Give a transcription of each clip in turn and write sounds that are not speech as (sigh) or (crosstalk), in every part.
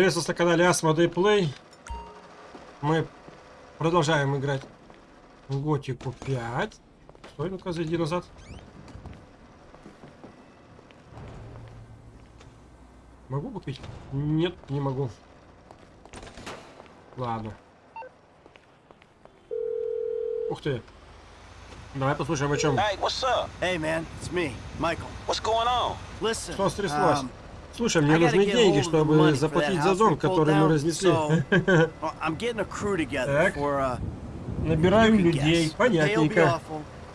Приветствую на канале Asmodee Play. Мы продолжаем играть в Готику 5. Стой, ну-ка, зайди назад. Могу купить? Нет, не могу. Ладно. Ух ты. Давай послушаем, о чем. Hey, what's up? Hey, man, it's me, Michael. What's going on? Listen, Что стряслось? um, Слушай, мне нужны деньги, чтобы заплатить за pulled который мы разнесли. Так. uh, Набираем людей, понятненько.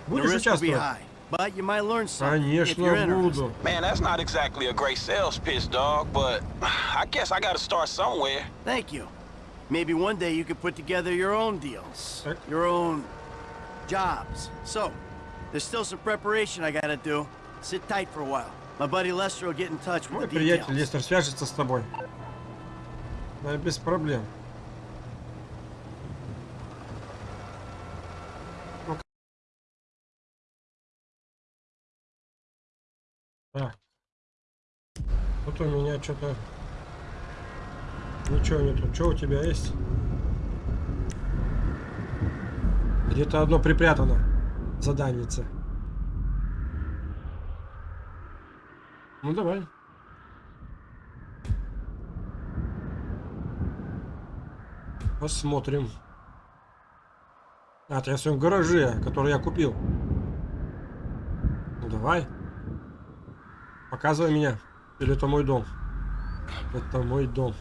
Будешь участвовать? but you might learn something if Конечно, you're interested. буду. Man, that's not exactly a great sales pitch, dog, but I guess I gotta start somewhere. Thank you. Maybe one day you could put together your own deals, Так. your own jobs. So, there's still some preparation I gotta do. Sit tight for a while. Мой приятель. Лестер свяжется с тобой. Да, без проблем. Так. Тут у меня что-то... Ничего нету. Что у тебя есть? Где-то одно припрятано. Заданица. Ну давай. Посмотрим. А, это я в своем гараже, который я купил. Ну давай. Показывай меня. Или это мой дом? Это мой дом.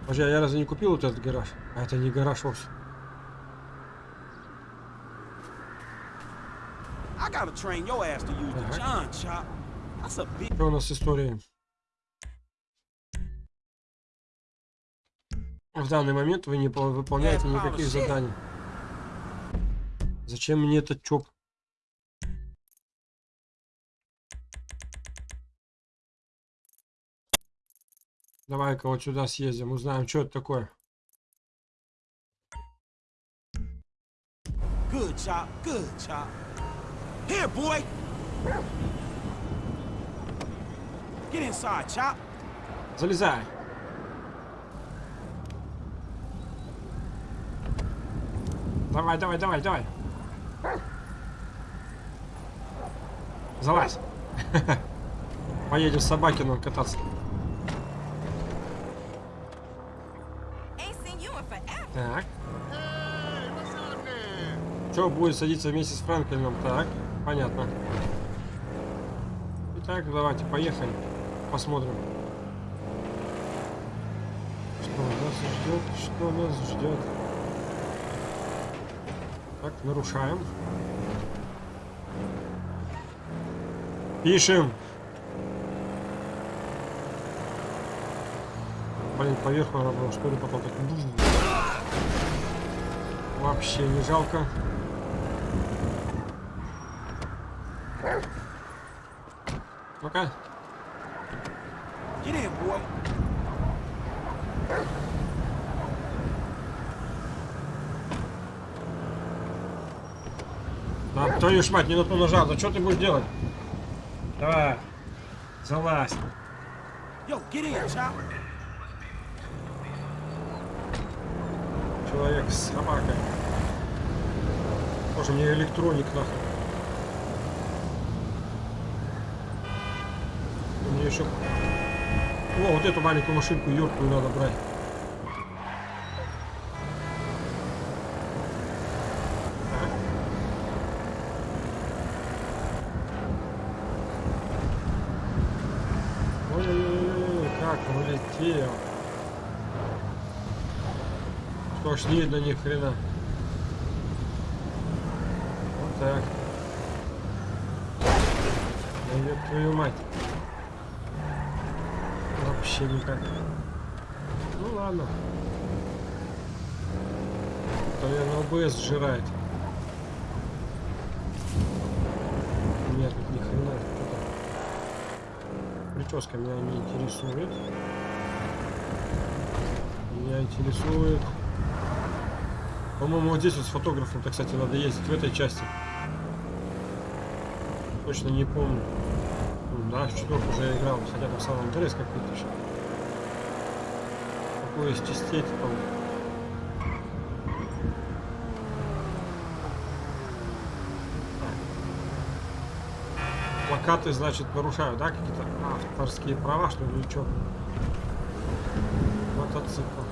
Подожди, а я разве не купил вот этот гараж? А это не гараж вовсе. I gotta train your ass to use the Uh-huh. John chop. That's a big Что у нас с историей? В данный момент вы не пол- выполняете никаких заданий. Зачем мне этот чоп? Давай-ка вот сюда съездим, узнаем, что это такое. good chop, good chop. Here, boy. Get inside, chop. Залезай. Давай, давай, давай, давай. Залазь. (laughs) Поедем с Собакиным кататься. Так. Что будет садиться вместе с Франклином? Так, понятно. Итак, давайте, поехали. Посмотрим. Что нас ждет? Что нас ждет? Так, нарушаем. Пишем. Блин, поверху надо было, потом так... Вообще не жалко. Ну-ка. Get in, boy. Да, твою ж мать, не на ту нажал. Да что ты будешь делать? Давай. Залазь. Yo, get in. Человек с собакой. Боже, мне электроник нахуй. Мне еще... О, вот эту маленькую машинку юркую надо брать. Ой-ой-ой, как улетел. Что ж не видно ни хрена. Вот так. Да твою мать. Вообще никак. Ну ладно. То я ОБС сжирает. Нет, тут ни хрена. Прическа меня не интересует. Меня интересует По-моему, вот здесь вот с фотографом-то, кстати, надо ездить в этой части. Точно не помню. Да, в четверку уже играл, хотя там сам интерес как видишь. Какой из частей там. Плакаты, значит, нарушают, да, какие-то авторские права, что ли, что? Мотоцикл.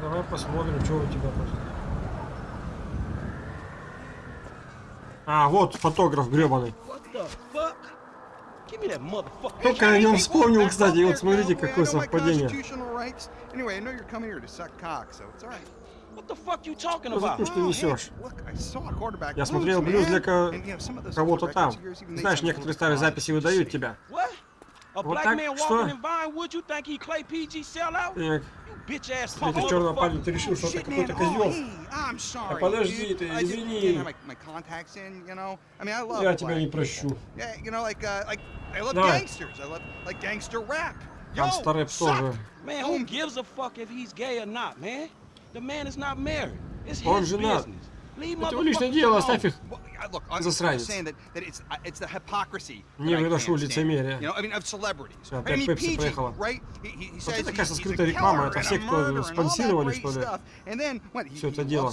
Давай посмотрим, что у тебя тут. А, вот фотограф гребаный. What the fuck? Give me that motherfucker. Только о нем вспомнил, кстати, вот смотрите, какое совпадение. Что ты несешь? Я смотрел блюз для ко- кого-то там. Знаешь, некоторые старые записи выдают тебя. Вот так, что? Так, Встретив черного парня, ты решил, что это какой-то козел. Oh, sorry, подожди dude. ты, I just извини. Я тебя не прощу. Yeah, you know, like, uh, like, I love Давай. gangsters. I love, like, gangster rap. Yo, Гангста рэп тоже. Man, who gives a fuck if he's gay or not, man? The man is not married. It's Он his женат. Это его личное дело, оставь их. Засранец. uh, hypocrisy. Не celebrities. Всё, I опять Пепси he Вот это, кажется, скрытая реклама. Это все, кто спонсировали, что ли, всё это дело.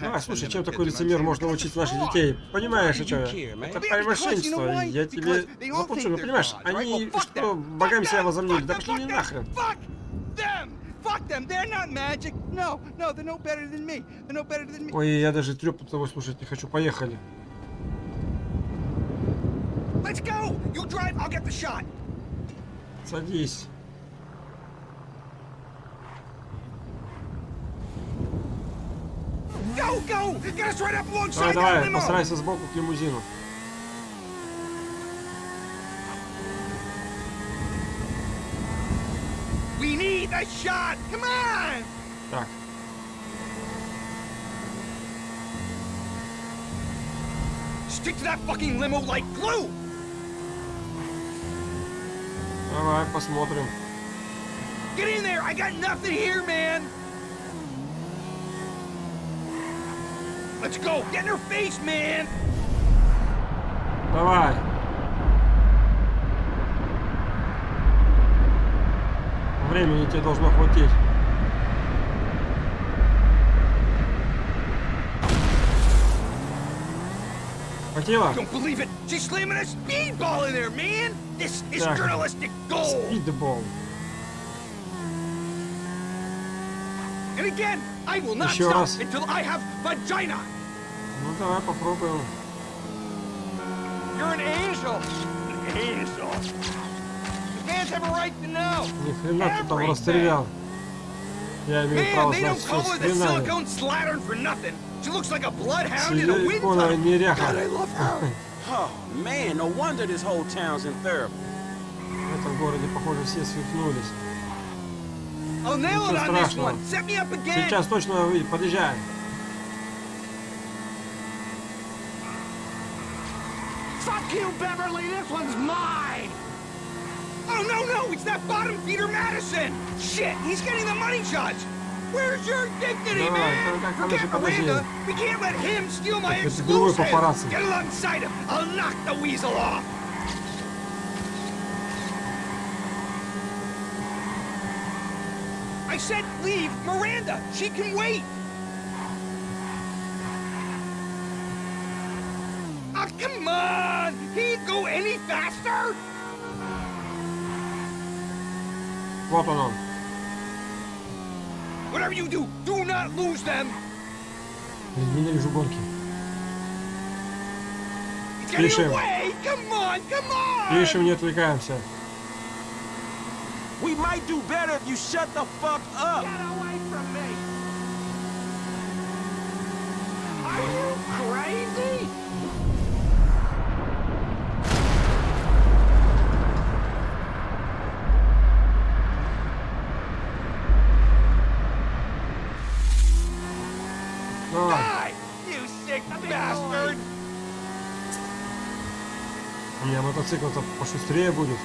Давай, слушай, чем такой лицемер можно a наших детей? Понимаешь, что do you это? why? Я тебе заплачу, ну понимаешь, они что, богами себя возомнили? Да пошли them. нахрен. Fuck them! Fuck them! They're not magic! No, no, they're no better than me. They're no better than me. Ой, я даже треп того слушать не хочу. Поехали. Let's go! You drive, I'll get the shot. Садись. Go, go! Get us right up Давай, alongside давай, постарайся сбоку к лимузину. We need a shot! Come on! Так, Stick to that fucking limo like glue! давай, посмотрим. Get in there! I got nothing here, man! Let's go! Get in her face, man! Давай. Времени тебе должно хватить. Хватило? Спидбол. And again, I will not Еще stop раз. until I have vagina! Ну давай попробуем. You're an angel! An angel! The fans have a right to know! Ни хрена ты там расстрелял. Я имею Man, право they знать don't все call с her the хренами. silicone slattern for nothing. She looks like a bloodhound in a wind Силиконовая неряха. God, I love her. Oh, man, no wonder this whole town's in therapy. В этом городе, похоже, все свихнулись. Ничего on this страшного. one. Set me up again. Сейчас точно выйдет, подъезжаем. Fuck you, Beverly. This one's mine. Oh, no, no, it's that bottom feeder Madison! Shit, he's getting the money shots! Where's your dignity, man? Forget Miranda! We can't let him steal my exclusive! Get alongside him! I'll knock the weasel off! I said leave Miranda! She can wait! Oh, come on! He go any faster? Вот он он. Whatever you do, do not lose them. Блин, Ненавижу гонки. It's getting Пишем. away. Come on, come on. Пишем, не отвлекаемся. We might do better if you shut the fuck up. Get away from me. Are you crazy? Мотоцикл-то пошустрее будет.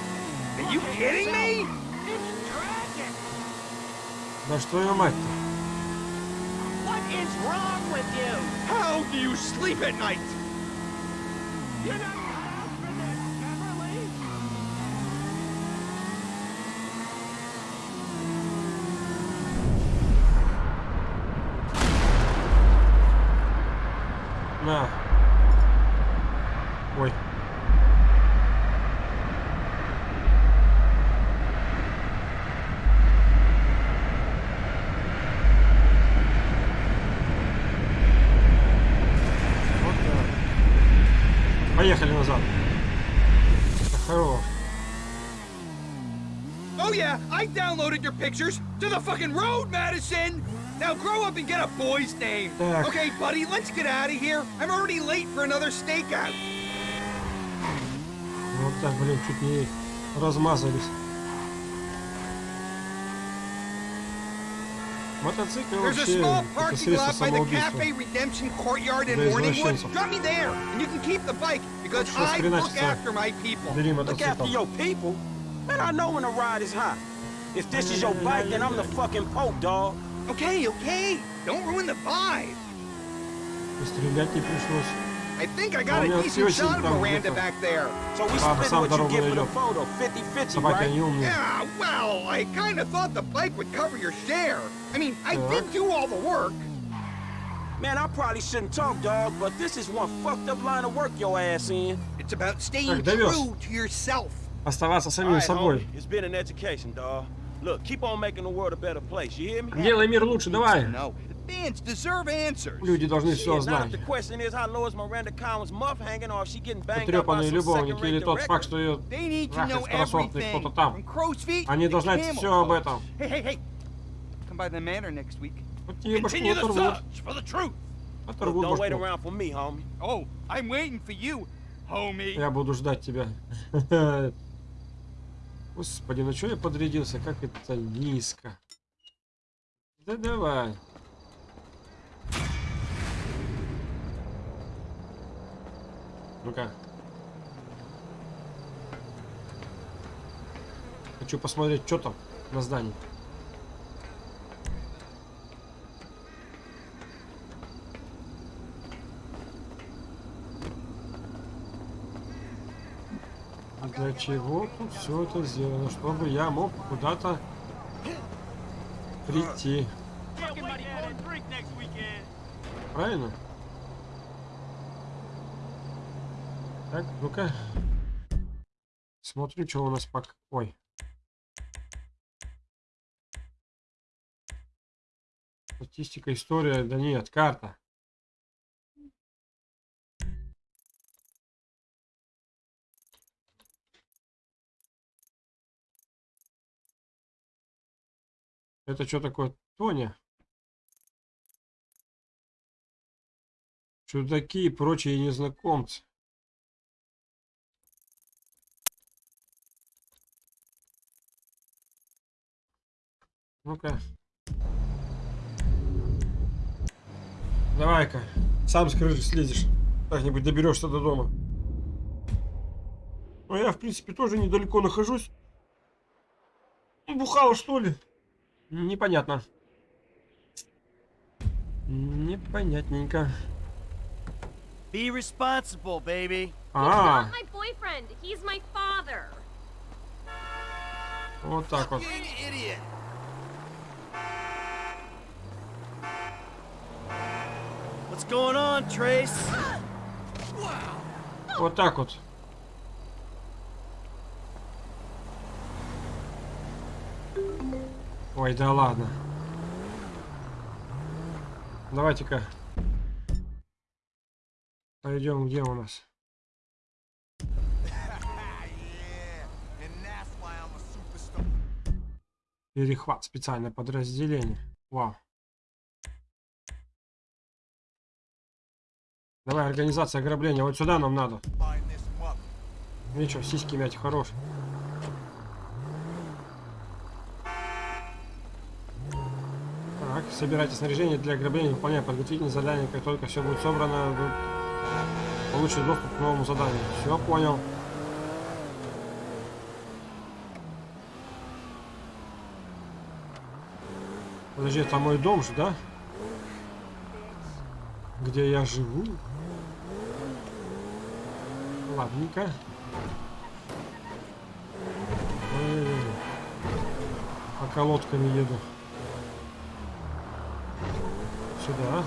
You? Да что ее мать-то? What is wrong with you? How do you sleep at night? You're not pictures to the fucking road, Madison! Now grow up and get a boy's name. Так. Okay, buddy, let's get out of here. I'm already late for another stakeout. Вот так, блин, чуть не размазались. Мотоцикл There's a вообще small это parking средство lot by the самоубийства. Cafe Redemption Courtyard in Для Morningwood. извращенцев. Drop me there, and you can keep the bike because Что I look хреначится? after my people. Бери Look after мотоцикл. your people. Man, I know when the ride is hot. If this is your bike, then I'm the fucking Pope, dog. Okay, okay, don't ruin the vibe. И Стрелять не пришлось. I think I got У a меня decent съёсим shot of там Miranda где-то. back there. So we Папа split сам what you дорогу get for the найдет. photo, 50-50, Собаки, right? они умные. Yeah, well, I kind of thought the bike would cover your share. I mean, I Yeah. did do all the work. Man, I probably shouldn't talk, dog, but this is one fucked up line of work your ass in. It's about staying Так, довез. true to yourself. Oставаться All самим right, собой. homie, it's been an education, dog. Look, keep on making the world a better place, you hear me? Делай мир лучше, давай. No, the fans deserve answers. Люди должны все знать. if the question is how low is Miranda Collins' muff hanging or if she getting banged up by Потрепанные любовники или тот факт, что ее They need to трахает everything. кто-то там. From crow's feet Они to должны знать все об этом. Hey, hey, hey. Come by the manor next week. Вот тебе башку Continue the оторвут. search for the truth. Look, Оторвут don't wait башку. around for me, homie. Oh, I'm waiting for you, homie. Я буду ждать тебя. Господи, ну что я подрядился? Как это низко. Да давай. Ну-ка. Хочу посмотреть, что там на здании. Для чего тут все это сделано? Чтобы я мог куда-то прийти. Правильно? Так, ну-ка. Смотрю, что у нас пока... Ой. Статистика, история, да нет, карта. Это что такое? Тоня? Чудаки и прочие незнакомцы. Ну-ка. Давай-ка. Сам с крыши слезешь. Как-нибудь доберешься до дома. Ну, я, в принципе, тоже недалеко нахожусь. Ну, Бухало, что ли? Непонятно. Непонятненько. Be responsible, baby. А, Not my boyfriend. He's my father. вот так вот. What's going on, Trace? Вот так вот. Ой, да ладно. Давайте-ка. Пойдем, где у нас? Перехват, специальное подразделение. Вау. Давай, организация ограбления. Вот сюда нам надо. Ничего, сиськи мять хорош. Так, собирайте снаряжение для ограбления, выполняя подготовительные задания. Как только все будет собрано, вы доступ к новому заданию. Все, понял. Подожди, это мой дом же, да? где я живу. Ладненько. Ой, По колодками еду. Сюда.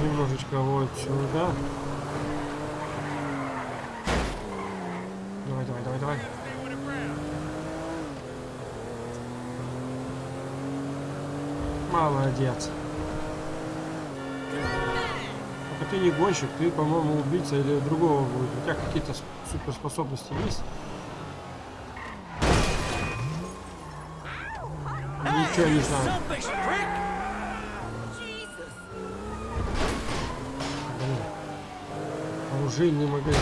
Немножечко вот сюда. Давай, давай, давай, давай. Молодец. Только ты не гонщик, ты, по-моему, убийца или другого будет. У тебя какие-то суперспособности есть? Ничего не знаю. Оружейный магазин.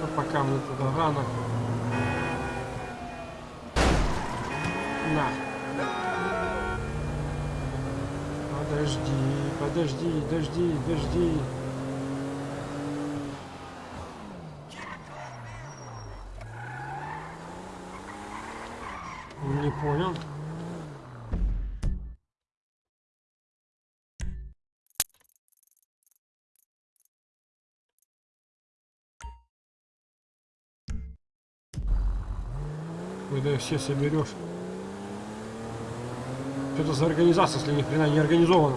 Но пока мне туда рано. На. Подожди, подожди, дожди, дожди. Все соберешь. Что это за организация, если ни хрена не организована?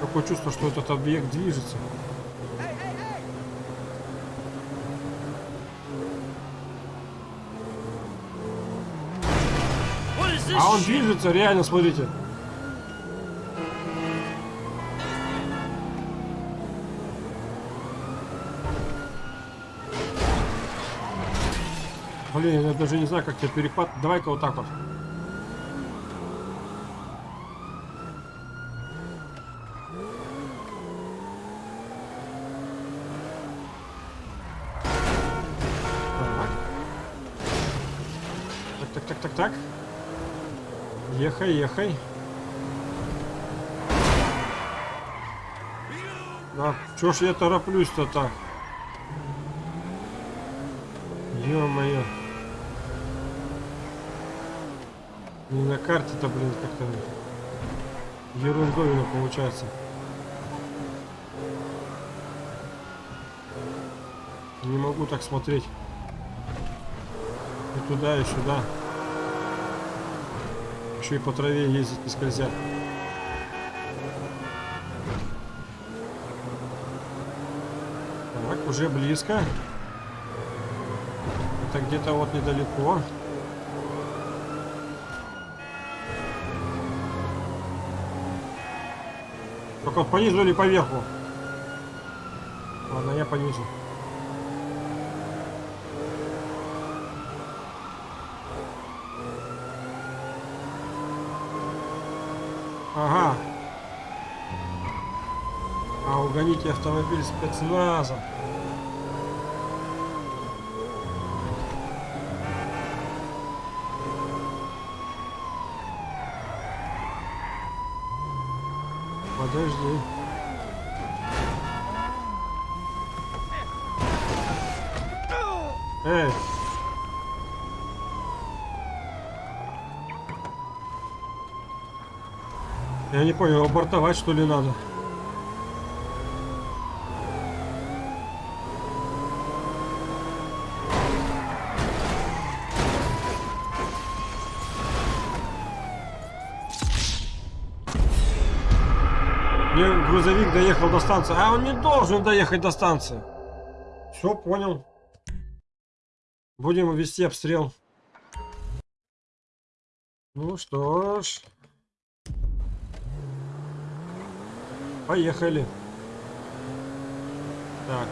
Такое чувство, что этот объект движется. What is this А он движется, реально, смотрите. Блин, я даже не знаю, как тебе перепад. Давай-ка вот так вот. Так, так, так, так, так. Ехай, ехай. Да, чё ж я тороплюсь-то так? Ё-моё. Не на карте-то, блин, как-то ерундовина получается. Не могу так смотреть. И туда, и сюда. Еще и по траве ездить не скользя. Так, уже близко. Это где-то вот недалеко. Только вот по низу или по верху? Ладно, я по низу. Ага. Угоните автомобиль спецназа. Подожди. Эй! Я не понял, абортовать что ли надо? Грузовик доехал до станции, а он не должен доехать до станции. Все, понял. Будем вести обстрел. Ну что ж. Поехали. Так.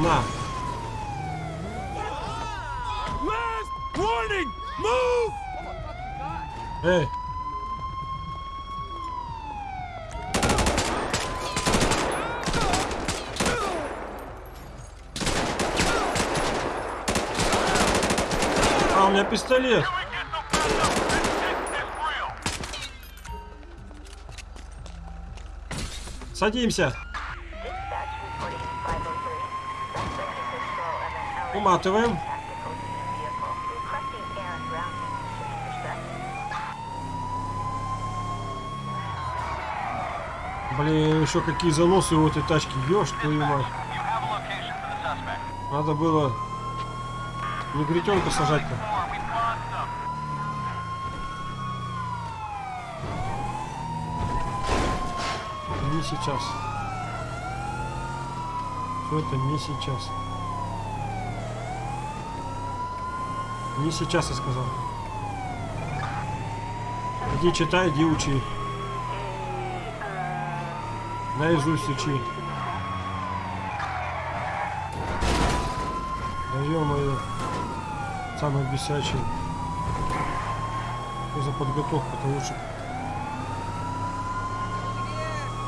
На. Move! Hey. А, у меня пистолет. Садимся. Уматываем. Еще какие заносы у этой тачки. Ешь твою мать. Надо было негритенка сажать-то. Не сейчас. Все это не сейчас. Не сейчас, я сказал. Иди читай, иди учи. Наизусть учи. Да ё-моё. Самый бесячий. Что за подготовка-то лучше?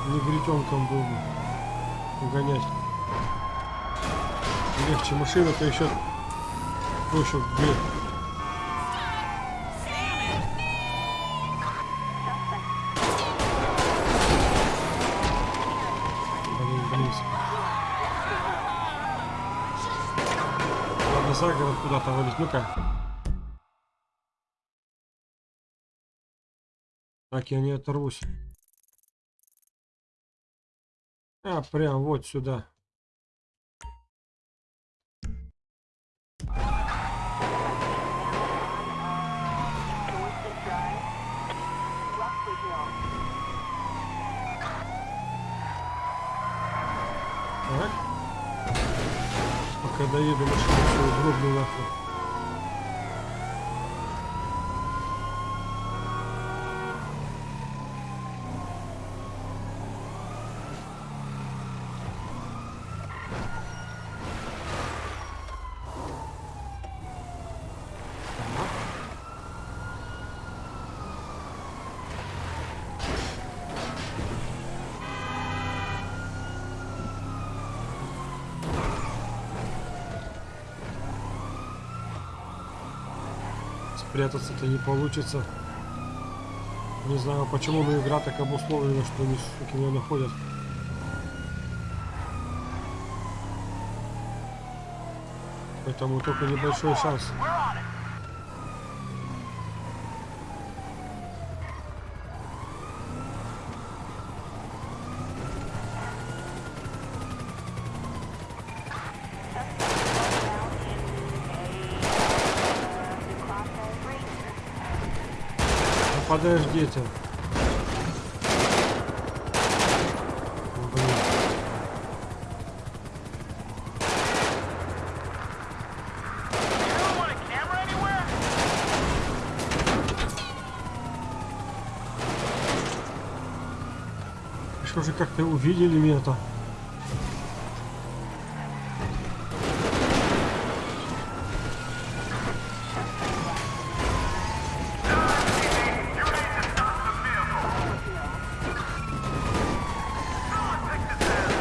Негритенком был бы гонять. Легче машина-то еще проще где. Блин, куда-то валить. Ну-ка. Так, я не оторвусь. А, прям вот сюда. Так. Пока доеду, машину свою гробну Спрятаться-то не получится. Не знаю почему, но игра так обусловлена, что они суки меня находят. Поэтому только небольшой шанс. Подождите. Блин. Что же как-то увидели меня-то?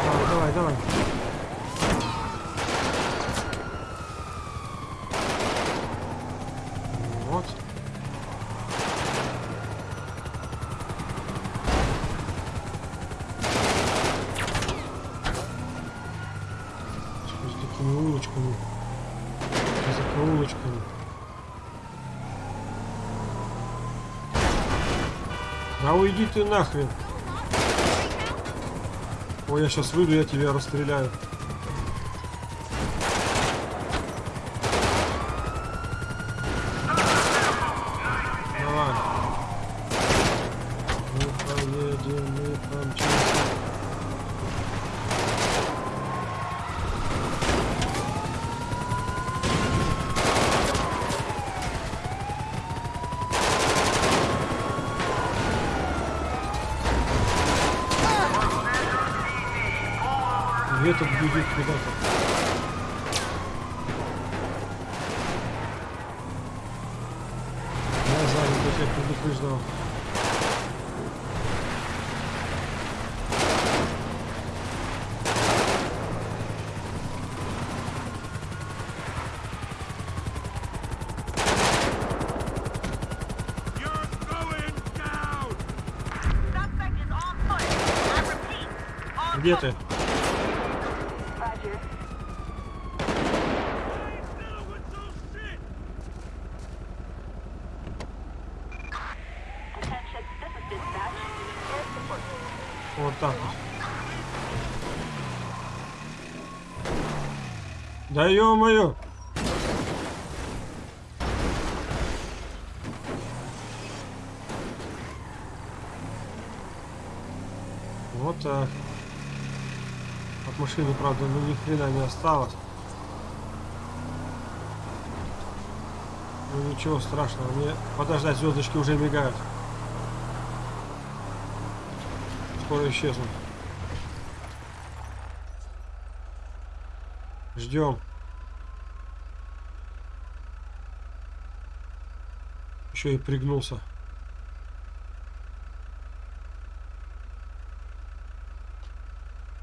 Давай, давай, давай. Вот. Что с такими улочками? За улочками. Уйди ты нахрен. Ой, я сейчас выйду, я тебя расстреляю. Где ты? Вот так вот. Да ё-моё! Вот так. От машины, правда, ну ни хрена не осталось. Ну ничего страшного, мне подождать, звездочки уже мигают. Скоро исчезнут. Ждем. Еще и пригнулся.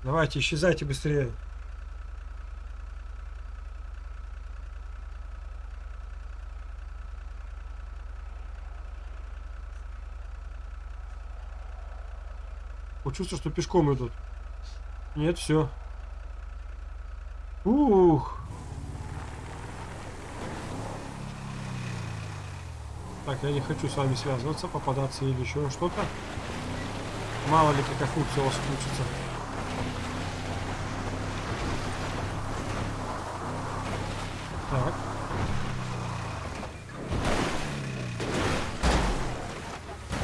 Давайте, исчезайте быстрее. Чувствую, что пешком идут. Нет, все. Ух. Так, я не хочу с вами связываться, попадаться или еще что-то. Мало ли какая функция у вас включится. Так.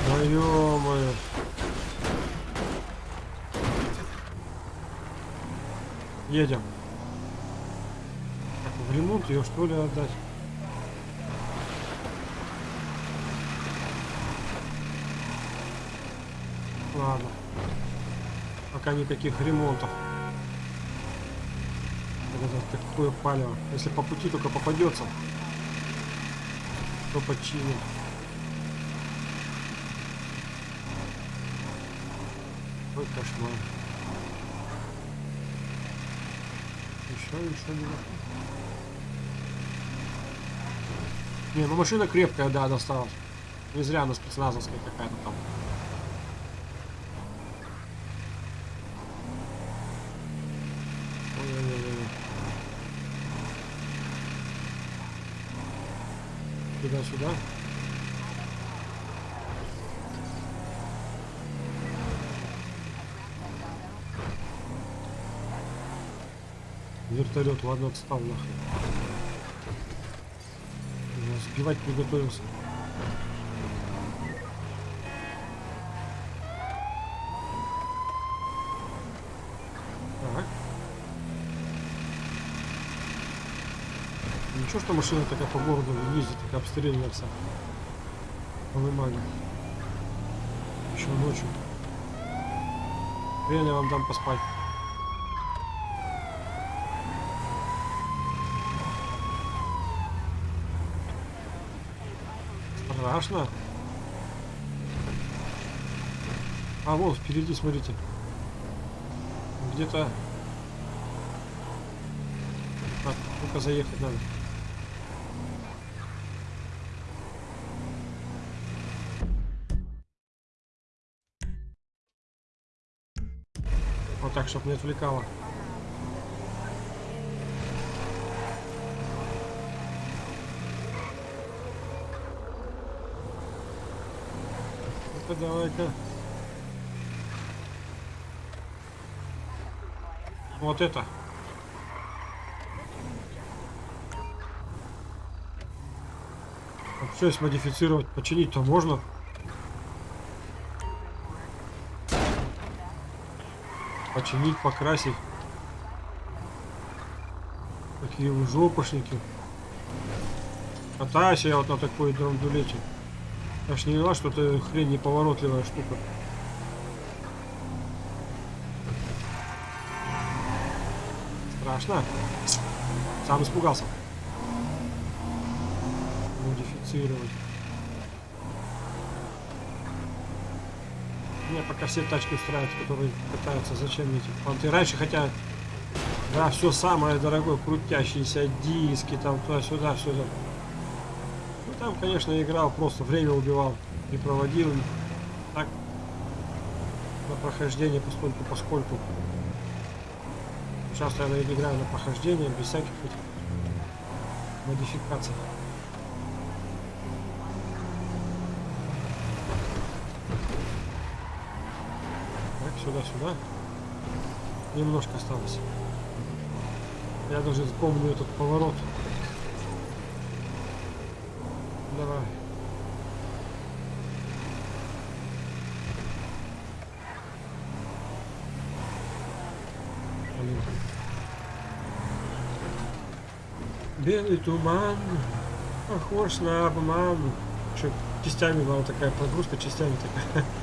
Да ё-моё. Едем. Так, в ремонт ее что ли отдать? Ладно. Пока никаких ремонтов. Это такое палево. Если по пути только попадется, то починим. Ой, кошмар. Еще, еще не Не, ну машина крепкая, да, досталась. Не зря она спецназовская какая-то там. Ой-ой-ой. Туда-сюда. Вертолет, ладно, отстал нахрен. Сбивать. Так. Что машина такая по городу ездит, такая обстрелянная вся. Полымага. Еще ночью. Я вам дам поспать. Страшно. А вот впереди, смотрите. Где-то... Так, только заехать надо. Так, чтобы не отвлекало. Ну-ка, давай-ка. Вот это. Все смодифицировать, починить-то можно. Починить, покрасить. Какие вы жопошники. Катаюсь я вот на такой драндулете. Я ж не виноват, что это хрень неповоротливая штука. Страшно? Сам испугался. Модифицировать. Мне пока все тачки устраивают, которые катаются. Зачем эти понты? Раньше хотя... Да, все самое дорогое, крутящиеся диски, там туда-сюда, сюда. Ну там, конечно, играл, просто время убивал и проводил. Так, на прохождение поскольку поскольку. Часто я играю на прохождение без всяких этих модификаций. Сюда-сюда. Немножко осталось. Я даже помню этот поворот. Давай. Белый туман, похож на обман. Что, частями была такая прогрузка, частями такая. (laughs)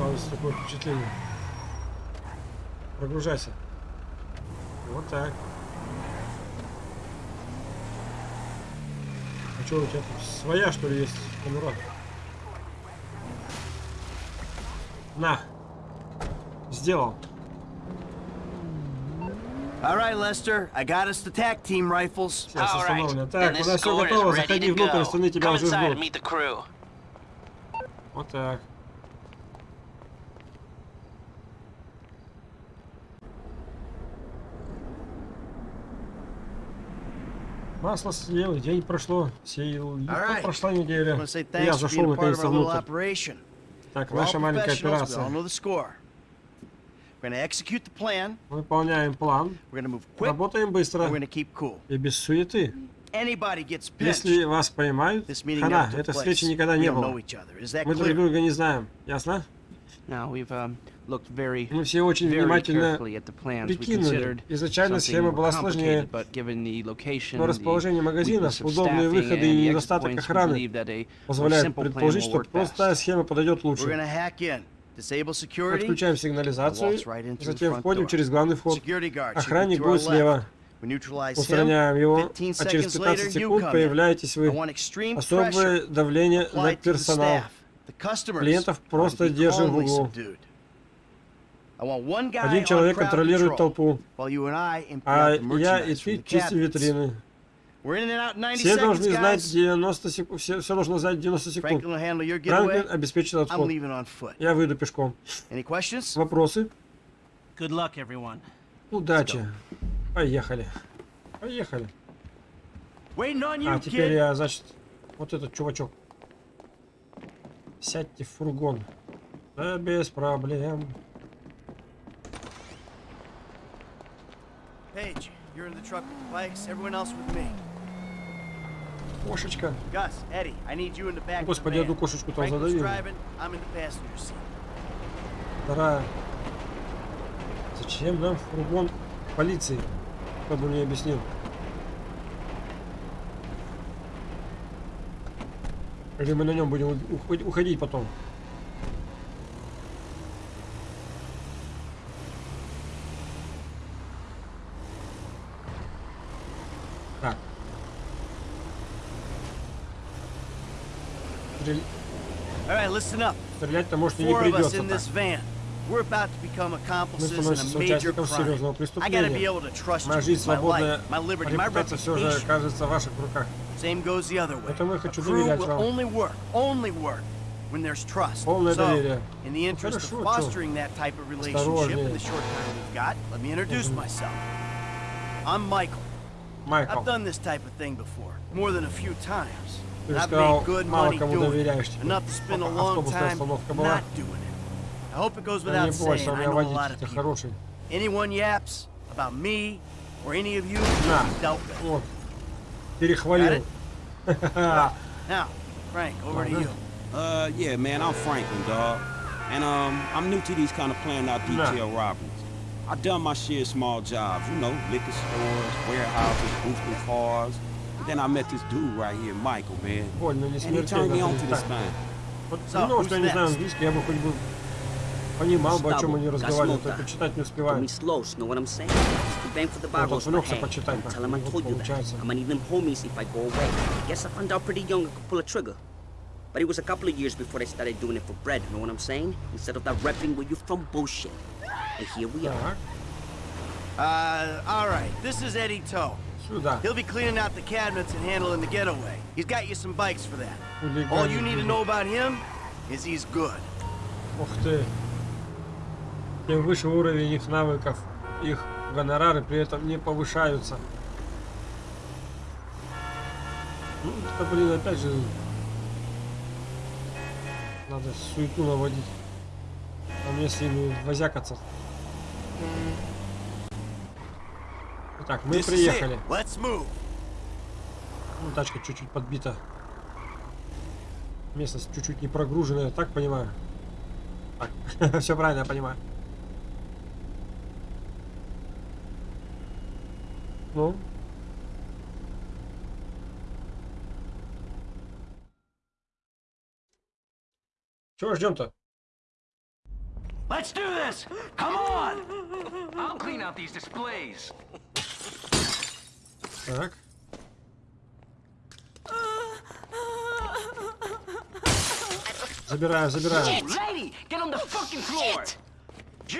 Складывается такое впечатление. Прогружайся. Вот так. А что у тебя тут своя что ли есть конура? На. Сделал. All right, Lester, I got us the tac team rifles. Сейчас All right. установлено. Так, this у нас все готово. Заходи внутрь, остальные тебя Come уже ждут. Вот так. Масло съел, день прошло, сеял, и Alright. прошла неделя. Я зашел little внутрь. operation. Так, наша маленькая операция. Выполняем план, работаем быстро и без суеты. Если вас поймают, хана, этой встречи никогда не было. Мы друг друга не знаем, ясно? Um, Мы все очень very внимательно carefully at the plans. We прикинули. considered Изначально something схема была сложнее, complicated, but given the location, но the расположение магазинов, удобные staffing, выходы and и недостаток охраны believe that a more позволяют simple plan предположить, will что work простая схема подойдет лучше. to hack in, disable security. Отключаем сигнализацию, Walks right into the затем front входим door. через главный вход. Охранник to our будет слева. left. We neutralize him. Устраняем его, 15 а через seconds later, 15 you секунд появляетесь вы. want extreme pressure Особое давление на applied to the персонал. staff. The customers Клиентов просто держим в углу. subdued. I want one guy Один человек контролирует толпу, а я и ты чистим витрины. We're in and out in 90 Все seconds, должны знать guys. 90 секунд, все, все должно знать 90 секунд. Франклин обеспечит отход. Я выйду пешком. Вопросы? Удачи. Поехали. Поехали. А теперь я, значит, вот этот чувачок. Сядьте в фургон. Да без проблем. You're in the truck with the bikes. Everyone else with me. Кошечка. Gus, Eddie, I need you in the back Господи, одну кошечку там driving. I'm in the passenger seat. Вторая. Зачем нам фургон полиции? Кто бы мне объяснил. Или мы на нем будем уход- уходить потом? listen up. Стрелять-то может и не Four of us придется in так. this van. We're about to become Мы accomplices in становимся a major участником серьезного crime. I gotta be преступления. able to trust you Моя жизнь with my свободная, life, my liberty, my репутация все же reputation. кажется в ваших руках. Same goes the other way. Поэтому я A хочу crew доверять will вам. only work, only work when there's trust. Полное So, доверие. in the interest of хорошо, чё? fostering that type of relationship Осторожнее. in the short time we've got, let me introduce myself. I'm Michael. Майкл, I've done this type of thing before, more than a few times. ты And же I've сказал, made good мало money кому doing доверяешь it. теперь. Enough to spend a Пока long автобусная time остановка была. not doing it. I hope it goes Да without не бойся, saying, у I меня know a lot of водитель people. хороший. Anyone yaps about me or any of you, На, dealt with. вот, перехвалил. (laughs) Now, Frank, over to Ага. you. Uh, yeah, man, I'm Franklin, dog. And, um, I'm new to these kind of planned out detail robberies. I done my share of small jobs, you know, liquor stores, warehouses, boosting cars. But then I met this dude right here, Michael, man. Больно, не And he turned me смертельно. on to this Так, thing. Вот So, ну, что я не who's знаю next? английский, я бы хоть бы понимал бы, о чем они Gustavo, разговаривали, Gasmota. только читать не Told успеваю. me slow, know what I'm saying? The bang for the Вот barrels, but отвлекся hey, почитать, don't так, tell him I вот told you that. получается. I'm gonna need them homies if I go away. Guess I found out pretty young I could pull a trigger. But it was a couple of years before I started doing it for bread, know what I'm saying? Instead of that repping where you from bullshit. And here we are. Так, Uh, all right. This is Eddie Toe. Сюда. He'll be cleaning out the cabinets and handling the getaway. He's got you some bikes for that. All you need to know about him is he's good. Ух ты. Тем выше уровень их навыков, их гонорары при этом не повышаются. Ну, это, блин, опять же, надо суету наводить. А мне с ними возякаться. Итак, мы Is it. приехали. Ну, тачка чуть-чуть подбита. Местность чуть-чуть не прогруженная, так понимаю? Так, (laughs) все правильно я понимаю. Ну? Чего ждем-то? Let's do this! Come on! I'll clean out these displays. Так. Забираем, забираем. Lady, get on the fucking floor! Gee,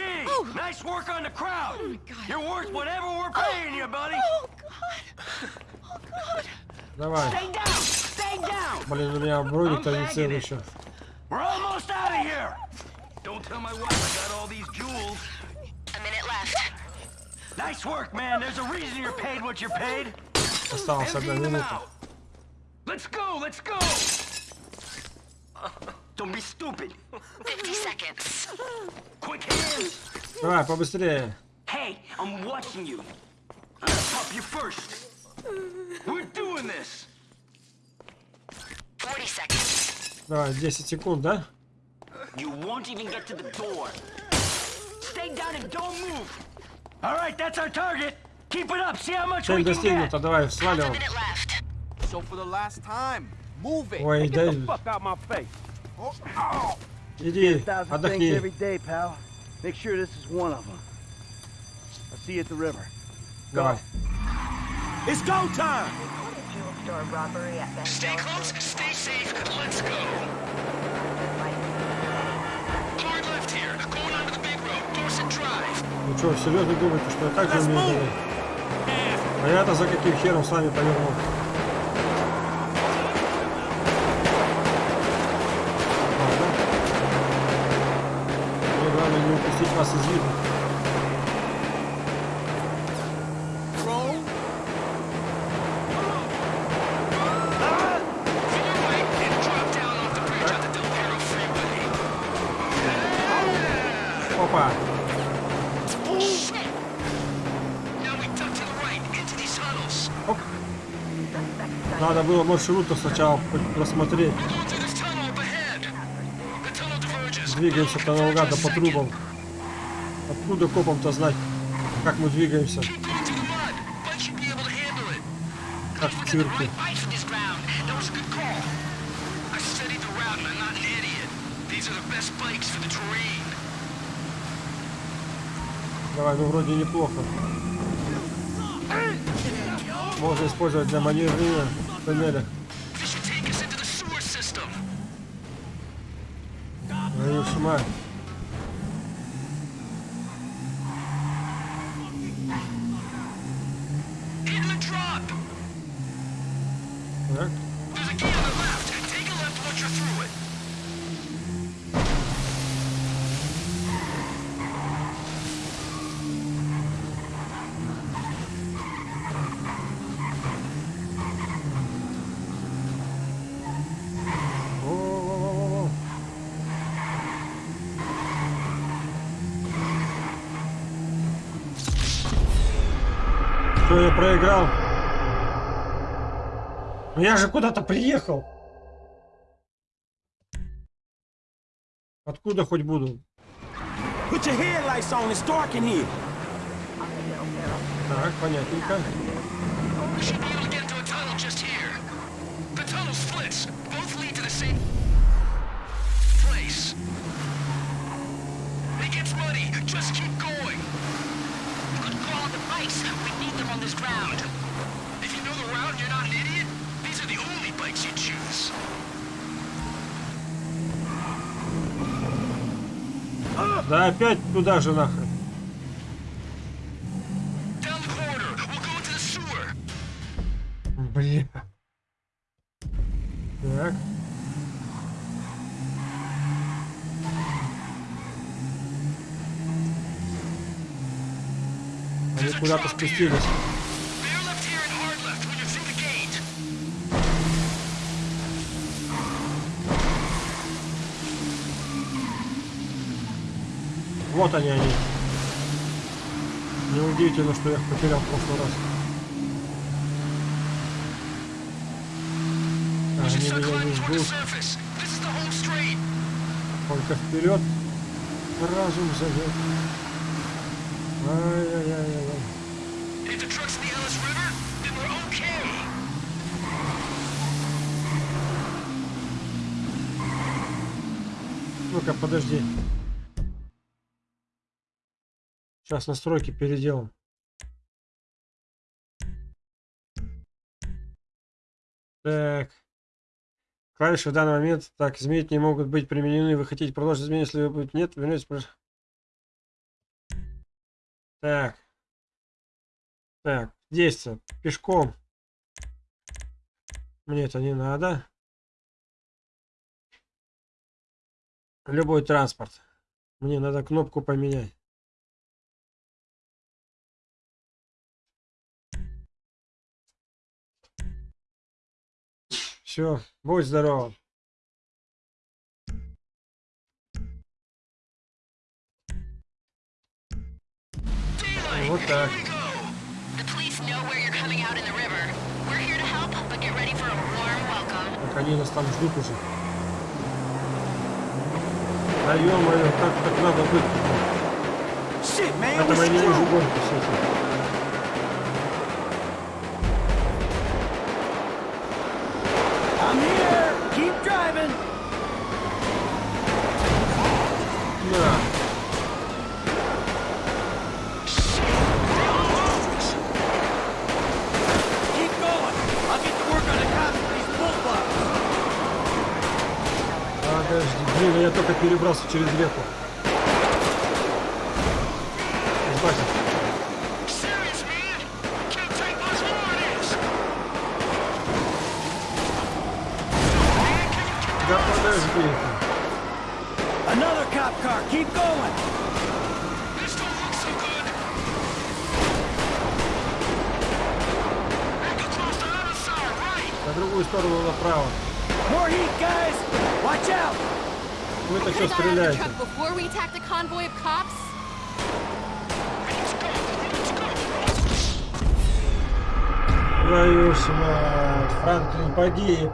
nice work on the crowd! You're worth whatever we're paying you, buddy! Oh, God. Oh, God. Давай. Stay down! Stay down! Блин, у меня броник-то не целый еще. We're almost out of here! Don't tell my wife I got all these jewels. A minute left. Nice work, man. There's a reason you're paid what you're paid. Осталась одна Emptying them минута. out. Let's go, let's go! Don't be stupid. 50 seconds. Quick hands. Давай, побыстрее. Hey, I'm watching you. I'm gonna pop you first. We're doing this. 40 seconds. Давай, 10 секунд, да? You won't even get to the door. Stay down and don't move. All right, that's our target. Keep it up. See how much Цель we can get. достигнута, давай, Half a сваливаем. minute left. So for the last time, move it. Ой, Get да, the fuck out my face. иди, Thousand things отдохни. every day, pal. Make sure this is one of them. I'll see you at the river. Давай. It's go time. Stay close, stay safe. Let's go. Ну что, серьезно думаете, что я так же умею говорить? А я-то за каким хером с вами повернул? Мне главное не упустить вас из виду. Маршрута сначала просмотреть. We're going through this tunnel up ahead. The tunnel diverges. Двигаемся-то наугад да по трубам. Откуда копам-то знать, как мы двигаемся? Как в цирке. Давай, ну вроде неплохо. Можно использовать для маневрирования в тоннелях. This should take проиграл? Ну я же куда-то приехал. Откуда хоть буду? Put your Да опять туда же нахрен. Бля. Так. Они куда-то спустились. Вот они они. Неудивительно, что я их потерял в прошлый раз. Они меня не ждут. Только вперед. Разум зовет. Ай-яй-яй-яй. Ну-ка, подожди. Сейчас настройки переделаем. Так. Клавиши в данный момент так изменить не могут быть применены. Вы хотите продолжить изменить, если вы будете нет, вернетесь. Так. Так, действие. Пешком. Мне это не надо. Любой транспорт. Мне надо кнопку поменять. Ready for a warm welcome. Так они нас там ждут уже. Да ё-моё, как так надо быть? Man, Это мои не screwed. гонки все I'm here. Keep driving. Bulldogs. Подожди, блин, я только перебрался через реку. Да подожди. Another cop car. Keep going. На другую сторону направо. More heat, guys. Watch out. Вы-то все Could've got out of the стреляете. truck before we attacked a convoy of cops. Твою ж мать, Франклин погиб.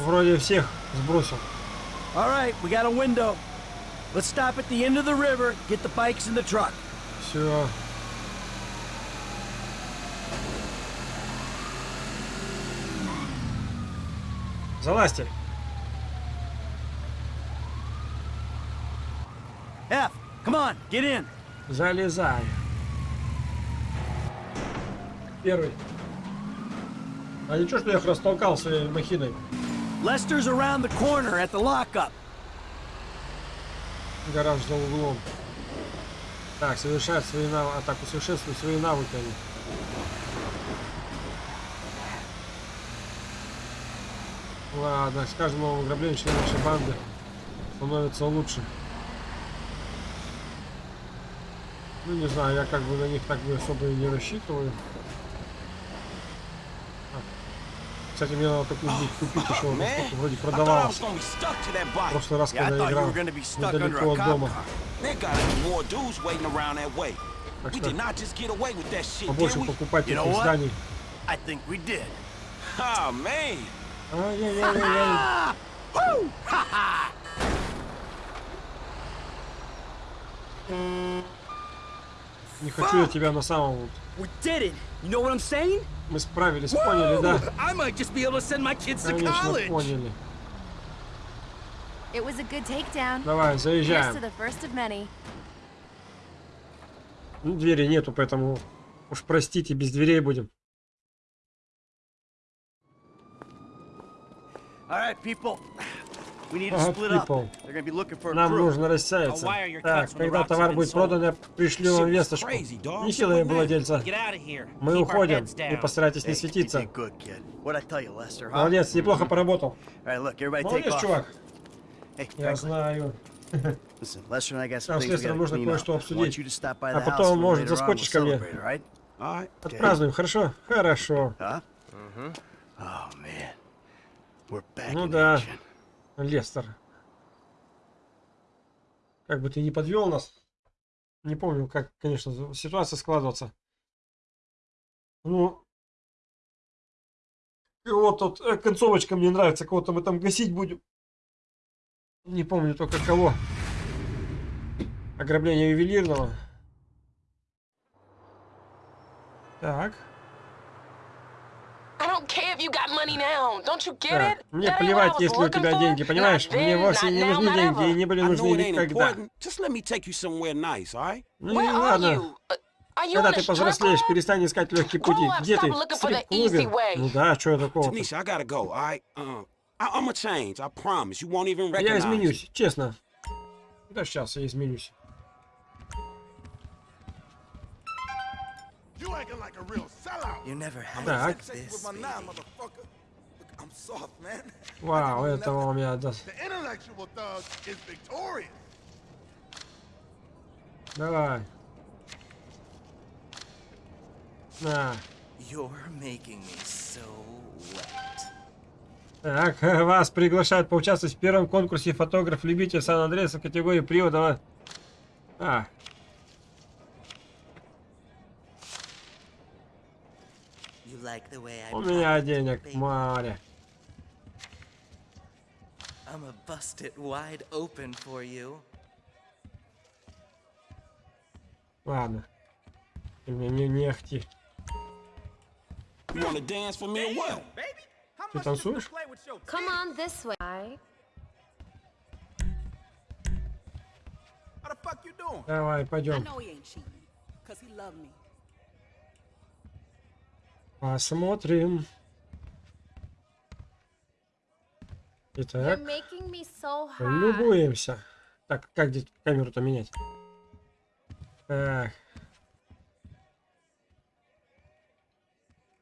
Вроде всех сбросил. All right, we got a window. Let's stop at the end of the river, get the bikes in the truck. Все. Залазьте. F, come on, get in. Залезай. Первый. А ничего, что я их растолкал своей махиной. Lester's around the corner at the lockup. Гараж за углом. Так, совершать свои навыки. А так, усовершенствуй свои навыки они. Ладно, с каждым новым ограблением член нашей банды становится лучше. Ну, не знаю, я как бы на них так бы особо и не рассчитываю. А, Кстати, мне надо какую-нибудь купить еще. Сколько вроде that В прошлый раз, когда я играл недалеко от дома. Так что побольше покупать таких зданий. I think we did. Oh, man. Ай-яй-яй-яй. Woo! Ha ha! Не хочу я тебя на самом... We did it. You know what I'm saying? Мы справились, поняли, да? I might just be able to send my kids to Конечно, поняли. It was a good takedown. Давай, заезжаем. the first of many. Ну, двери нету, поэтому уж простите, без дверей будем. All right, people. We need to Ага, split up. people. They're gonna be looking for a Нам crew. нужно рассеяться. why are your Так, когда товар будет продан, я пришлю вам весточку. Shit was владельца. Get out of here. Мы уходим. И down. постарайтесь не светиться. did good, kid. What I tell you, Lester, huh? Молодец, неплохо поработал. All right, look, everybody take Молодец, off. чувак. Hey, Я знаю. Нам с Лестером нужно кое-что обсудить. А потом, может, заскочишь ко мне. celebrate, all right? All right. Отпразднуем, хорошо? Хорошо. Oh, Ну да. Лестер. Как бы ты не подвел нас. Не помню, как, конечно, ситуация складывается. Ну, вот тут э, концовочка мне нравится, кого-то мы там гасить будем. Не помню только кого. Ограбление ювелирного. Так. I don't care if you got money now. Don't you get так. Мне плевать, если у тебя деньги, понимаешь? Мне вовсе не нужны деньги и не были нужны никогда. Ну и ладно. Uh, Когда ты повзрослеешь, перестань искать легкие пути. Где ты? looking В for the стрип-клубе? easy way. Ну да, что такого? Uh, even Я recognize. me. изменюсь, честно. Да сейчас я изменюсь. You acting like a real sellout. You never had Так. this I'm soft, man. Вау, этого у меня... да. The intellectual thug is victorious. Давай. На. You're making me so wet. Так, вас приглашают поучаствовать в первом конкурсе фотограф-любитель Сан-Андреаса категории привода. А, like the way I у меня pocket, денег baby? море. I'ma bust it wide open for you. Ладно. Ты мне не, не ахти. You wanna dance for me or what? Ты танцуешь? Come on this way. How the fuck you doing? Давай, пойдем. know he ain't cheating, cause he love me. Посмотрим. Итак, so любуемся. Так, как здесь камеру-то менять? Так.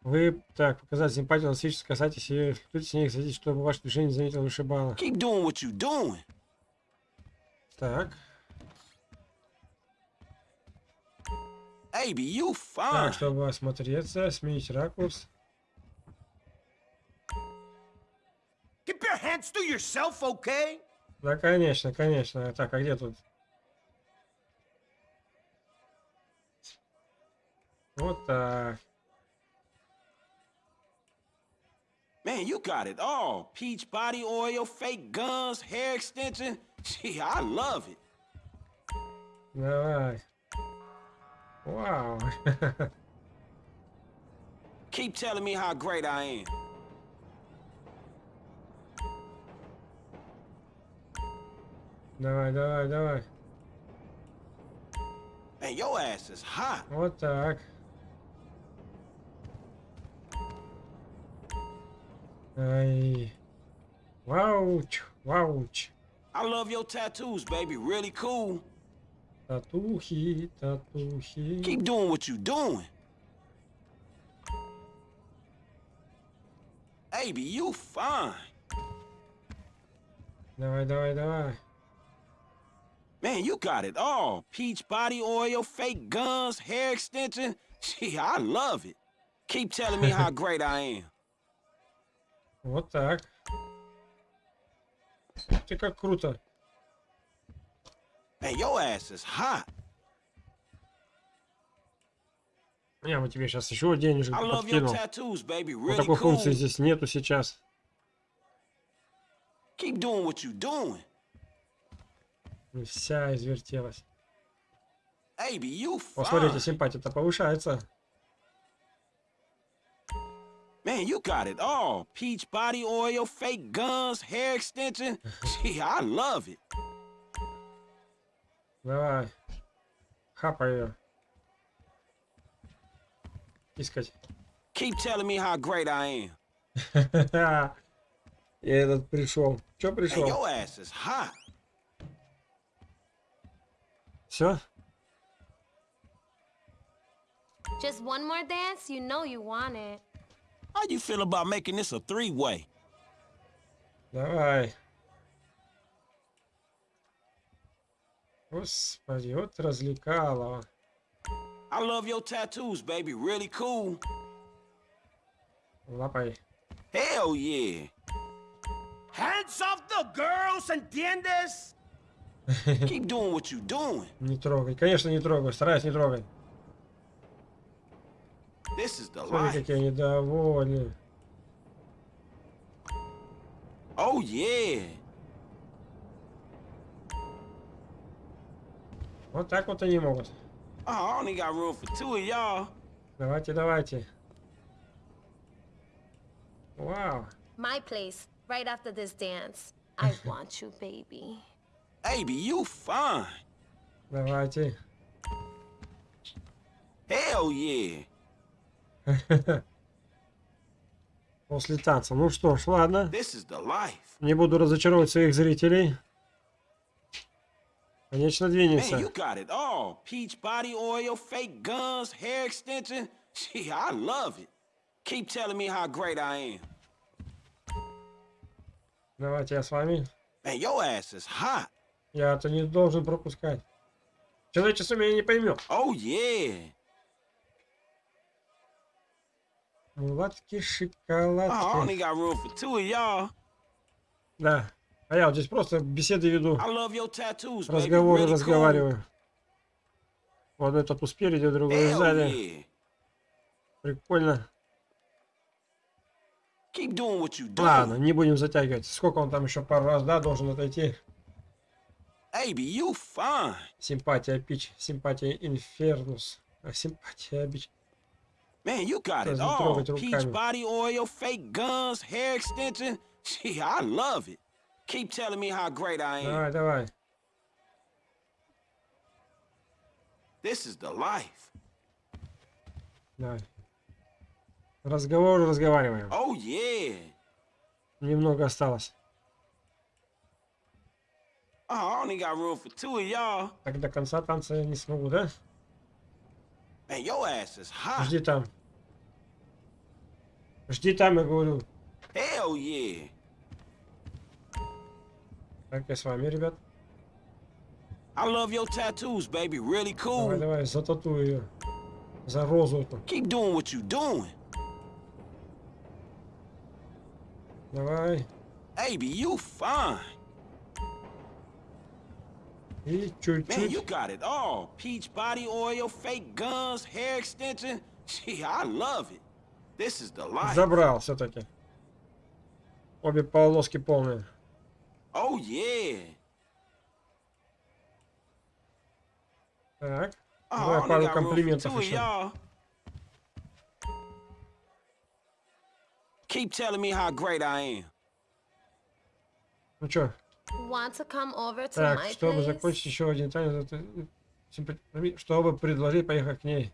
Вы, так, показать симпатию встречу, касайтесь и флиртуйте с ней, садитесь, чтобы ваше движение заметил вышибало. Keep doing what you doing. Так, Baby, you так, чтобы осмотреться, сменить ракурс. Keep your hands to yourself, okay? Да, конечно, конечно. Так, а где тут? Вот так. Man, you got it all. Peach body oil, fake guns, hair extension. Gee, I love it. Давай. Вау. (laughs) Keep telling me how great I am. Давай, давай, давай. Man, your ass is hot. Вот так. Ай. Вауч, вауч. I love your tattoos, baby. Really cool. Татухи, татухи. Keep doing what you doing. Baby, you fine. Давай, давай, давай. Man, you got it all. Peach body oil, fake guns, hair extension. Gee, I love it. Keep telling me how great (laughs) I am. Вот так. Ты как круто. Man, your ass is hot. Я бы тебе сейчас еще денежек I love your подкинул. tattoos, baby. Вот Really такой функции cool. здесь нету сейчас. Keep doing what you doing. И Вся извертелась. Baby, you О, смотрите, fine. симпатия-то повышается. Man, you got it all. Peach body oil, fake guns, hair extension. Gee, I love it. Давай. Хапай ее. Искать. Keep telling me how great I (laughs) am. И этот пришел. Че Man, пришел? your ass is hot. Все? Just one more dance? You know you want it. How you feel about making this a three-way? Давай. Господи, вот развлекалово. I love your tattoos, baby. Really cool. Лапай. Hell yeah. Hands off the girls, ¿entiendes? Keep doing what you doing. Не трогай. Конечно, не трогай. Стараюсь не трогать. This is the Смотри, life. какие они довольны. Oh yeah. Вот так вот они могут. Oh. Давайте, давайте. Вау. My place, right after this dance. I want you, baby. Baby, you fine. Давайте. Hell yeah. После танца. Ну что ж, ладно. This is the life. Не буду разочаровывать своих зрителей. Конечно, Man, двинемся. you got it all. Peach body oil, fake guns, hair extension. Gee, I love it. Keep telling me how great I am. Давайте я с вами. Man, your ass is hot. Я-то не должен пропускать. Человечество меня не поймет. Oh yeah. Мулатки, Oh, I шоколадки. only got room for two of y'all. Да. А я вот здесь просто беседы веду. Tattoos. Разговоры Really разговариваю. Вот этот тут спереди, другой сзади. yeah. Прикольно. Keep doing what you do. Ладно, не будем затягивать. Сколько он там еще пару раз, да, должен отойти? Baby, you fine. Симпатия Пич, симпатия Инфернус. А симпатия Бич. Man, you got it all. Peach body oil, fake guns, hair extension. Gee, I love it. Keep telling me how great I am. Давай, давай. This is the life. Давай. Разговор разговариваем. Oh yeah. Немного осталось. Oh, I only got room for two of y'all. Так до конца танца я не смогу, да? Man, your ass is hot. Жди там. Жди там, я говорю. Hell yeah. Так, я с вами, ребят. I love your tattoos, baby. Really cool. Давай, давай, зататую ее. За розу эту. Keep doing what you doing. Давай. Baby, you fine. И Man, you чуть-чуть. got it all. Peach body oil, fake guns, hair extension. Gee, I love it. This is the life. Забрал все-таки. Обе полоски полные. Oh yeah. Так. Oh, I Давай only пару комплиментов two еще. y'all. Keep telling me how great I am. Ну что, Want to come over to так, my чтобы place? закончить еще один танец, это, э, симпа- чтобы предложить поехать к ней.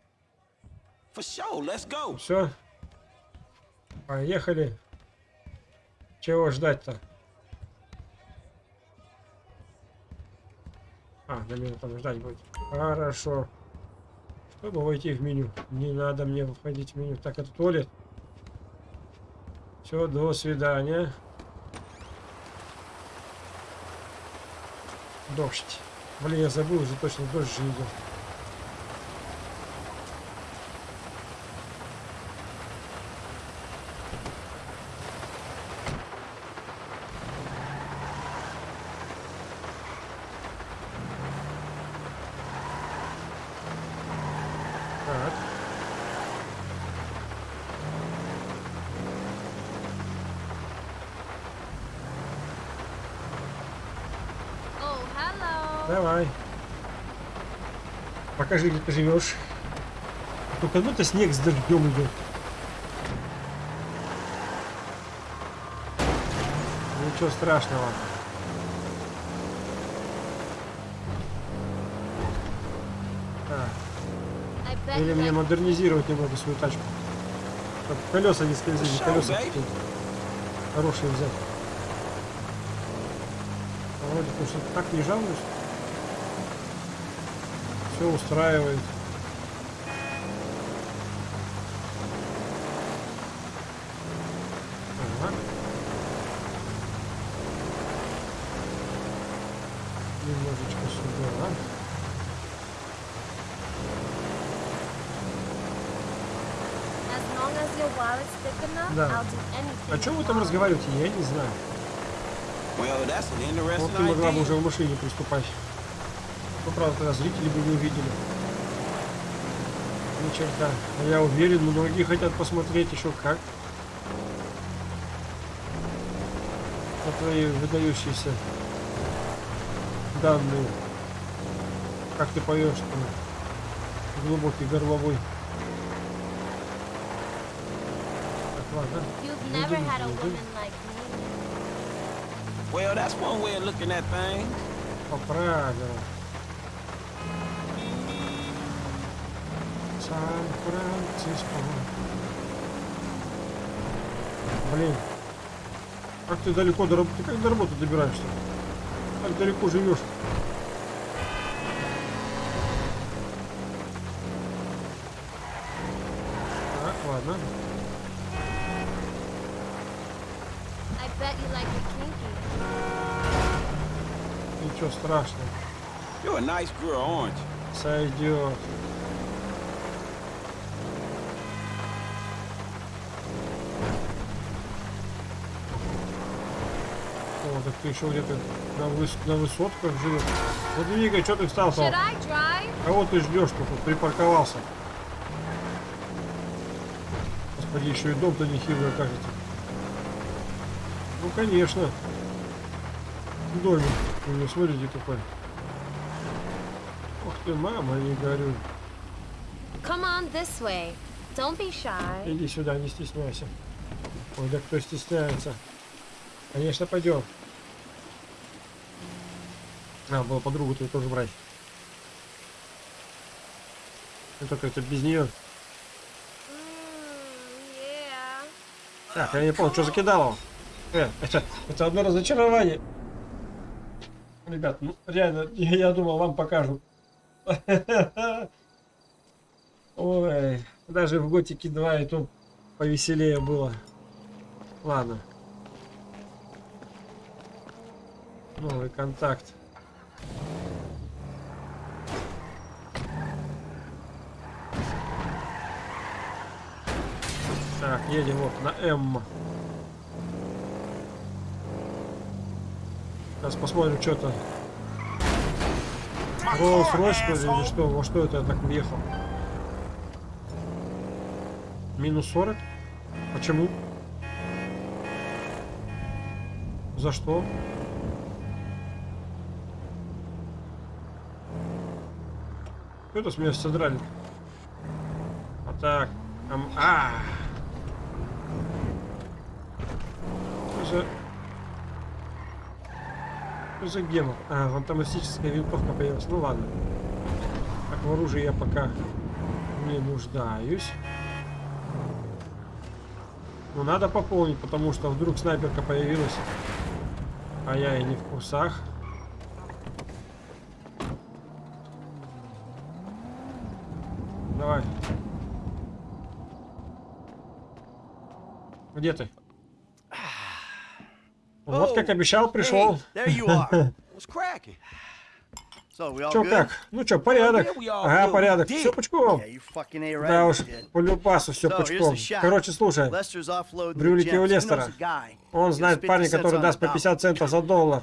For sure, let's go. Все. Поехали. Чего ждать-то? А, меня там ждать будет. Хорошо. Чтобы войти в меню. Не надо мне входить в меню. Так, это туалет. Все, до свидания. Дождь. Блин, я забыл уже точно, дождь же идет. Давай. Покажи, где ты живешь. Только ну то снег с дождем идет. Ничего страшного. Bet Или мне модернизировать немного свою тачку. Чтоб колеса не скользили, колеса какие-то хорошие взять. А Вроде бы что так не жалуюсь. Все устраивает. Ага. Немножечко сюда. Да. О чем вы там разговариваете? Я не знаю. Вот ты могла бы уже в машине приступать. Ну, правда, тогда зрители бы не увидели. Ни черта. А я уверен, многие хотят посмотреть еще как. На твои выдающиеся данные. Как ты поешь там. Глубокий горловой. Так, ладно. Well, that's one way of looking at things. По правилам. Сан-Франциско. Блин. Как ты далеко до работы? Ты как до работы добираешься? Как далеко живешь? Так, ладно. I bet you like it kinky. Ничего страшного. You're a nice girl, aren't you? Сойдет. Ты еще где-то на, выс- на высотках живешь. Вот двигай, что ты встал там? Кого ты ждешь, тут припарковался? Господи, еще и дом-то нехилый окажется. Ну, конечно. Домик. У него, смотрите, какой. Ух ты, мама, не горю. Come on this way. Don't be shy. Иди сюда, не стесняйся. Ой, да кто стесняется? Конечно, пойдем. Надо было подругу твою тоже брать. Ну только это без нее. Так, я не понял, что закидало. Э, это, это одно разочарование. Ребят, ну реально, я, я думал, вам покажу. (laughs) Ой, даже в Готике 2 и то повеселее было. Ладно. Новый контакт. Так, едем вот на М. Сейчас посмотрим, что то Rolls-Royce, что ли, или что? Во что это я так въехал? Минус 40? Почему? За что? Что это с меня содрали? А так. ам- а, Что за... Что? А, автоматическая винтовка появилась. Ну ладно. Так, в оружии я пока не нуждаюсь. Но надо пополнить, потому что вдруг снайперка появилась. А я и не в курсах. Давай. Где ты? Вот как обещал, пришел. Чё как? Ну чё, порядок? Ага, порядок. Все пучком. Да уж, по любасу все пучком. Короче, слушай. Брюлики у Лестера. Он знает 50 парня, который даст по dollar. 50 центов за доллар.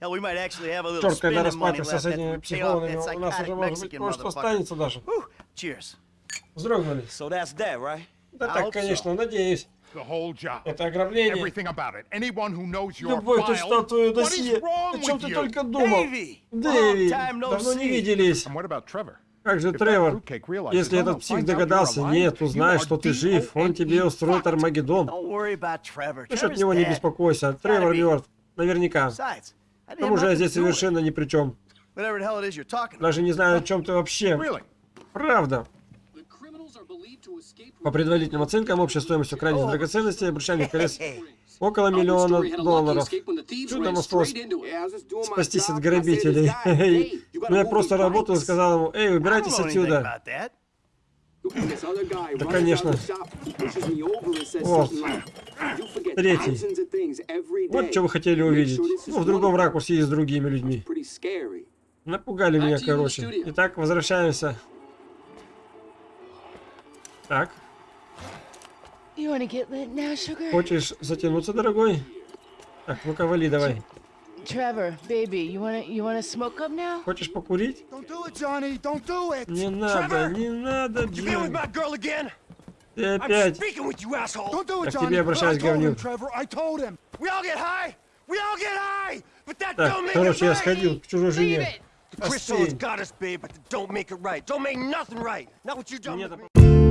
Черт, когда left с этими психологами, у нас уже может быть кое-что останется даже. Вздрогнули. Да так, конечно, надеюсь. Это ограбление. Читал твое What is досье. О чем ты только думал? Дэви, давно не виделись. Как же Тревор? Если oh, этот псих догадался, нет, are что ты жив, он тебе устроит Армагеддон. Ты от него не беспокойся, Тревор мертв. Наверняка. К тому же я здесь совершенно ни при чем. Даже не знаю, о чем ты вообще. Правда. По предварительным оценкам, общая стоимость украденных драгоценностей и обручальных колец (laughs) около миллиона долларов. Чудом осталось спастись от грабителей. Но я просто работал и сказал ему, эй, убирайтесь отсюда. that. Да, конечно. Вот. Третий. Вот что вы хотели увидеть. Ну, в другом ракурсе и с другими людьми. Напугали меня, короче. Итак, возвращаемся. Так, хочешь затянуться, дорогой? Так, ну-ка, вали давай. Trevor, baby, you wanna you wanna smoke up now? Хочешь покурить? Don't do it, Johnny. Don't do it. Не надо, не надо, again? Ты опять. speaking with you, asshole. Don't do Я it, к тебе обращаюсь, говнюк. Trevor. I told him. We all get high. We all get high. But that Так, короче, я сходил к чужой жене. Crystals Остынь. got us, babe, but don't make it right. Don't make nothing right. Not what you done with me.